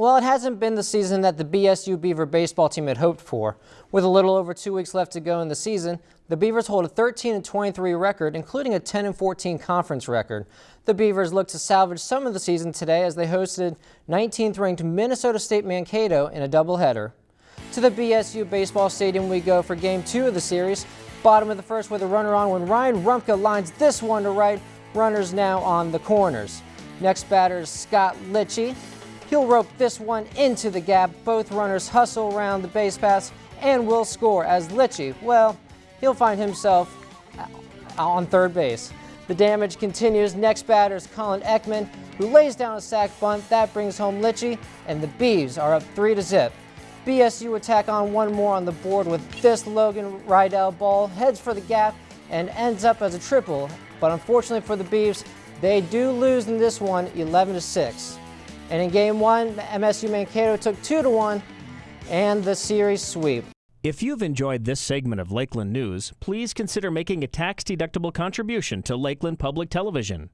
Well, it hasn't been the season that the BSU Beaver baseball team had hoped for. With a little over two weeks left to go in the season, the Beavers hold a 13 23 record, including a 10 14 conference record. The Beavers look to salvage some of the season today as they hosted 19th ranked Minnesota State Mankato in a doubleheader. To the BSU baseball stadium we go for game two of the series. Bottom of the first with a runner on when Ryan Rumpka lines this one to right. Runners now on the corners. Next batter is Scott Litchie. He'll rope this one into the gap. Both runners hustle around the base pass and will score as Litchie, well, he'll find himself uh, on third base. The damage continues. Next batter is Colin Ekman, who lays down a sac bunt. That brings home Litchie, and the Beavs are up 3 to zip. BSU attack on one more on the board with this Logan Rydell ball, heads for the gap, and ends up as a triple. But unfortunately for the Beavs, they do lose in this one 11 to 6. And in game one, MSU Mankato took 2 to 1 and the series sweep. If you've enjoyed this segment of Lakeland News, please consider making a tax-deductible contribution to Lakeland Public Television.